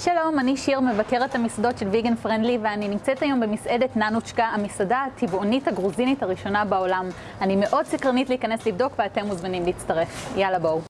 שלום, אני שיר, מבקרת המסעדות של ויגן פרנדלי, ואני נמצאת היום במסעדת ננוצ'קה, המסעדה הטבעונית הגרוזינית הראשונה בעולם. אני מאוד סקרנית להיכנס לבדוק, ואתם מוזמנים להצטרף. יאללה, בואו.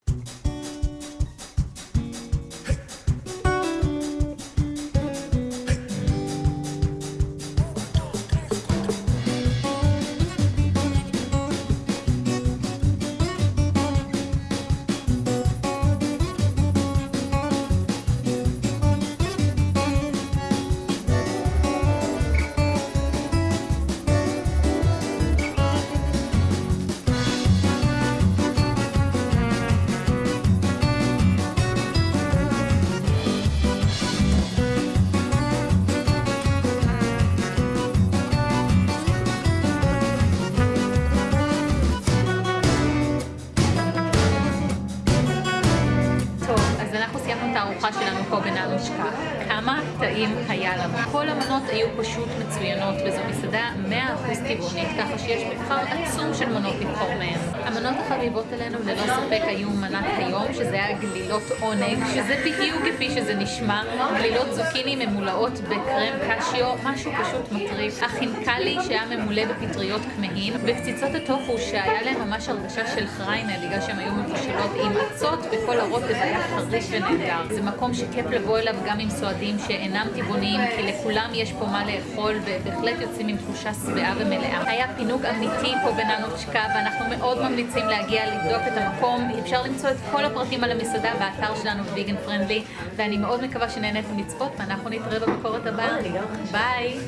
הארוחה שלנו פה בננושקה. כמה טעים היה לנו. כל המנות היו פשוט מצוינות, וזו מסעדה 100% טבעונית, ככה שיש מבחר עצום של מנות לבחור מהן. המנות החביבות עלינו ללא ספק היו מנת היום, שזה היה גלילות עונג, שזה בדיוק כפי שזה נשמע. גלילות זוקיני ממולאות בקרם קשיו, משהו פשוט מטריף. החינקלי שהיה ממולא בפטריות כמהין, וקציצות הטופו שהיה להם ממש הרגשה של חריינה, בגלל שהן היו מבושלות עם אצות, וכל הרוטב היה חריש ונהדר. זה מקום שכיף לבוא אליו גם עם סועדים שאינם טבעוניים, כי לכולם יש פה מה לאכול, ובהחלט יוצאים עם תחושה שבעה ומלאה. היה פינוק אמיתי פה בננוצ'קה, ואנחנו מאוד ממליצים להגיע לבדוק את המקום. אפשר למצוא את כל הפרטים על המסעדה באתר שלנו ויגן פרנדלי, ואני מאוד מקווה שנהניתם לצפות, ואנחנו נתראה בביקורת הבאה. ביי!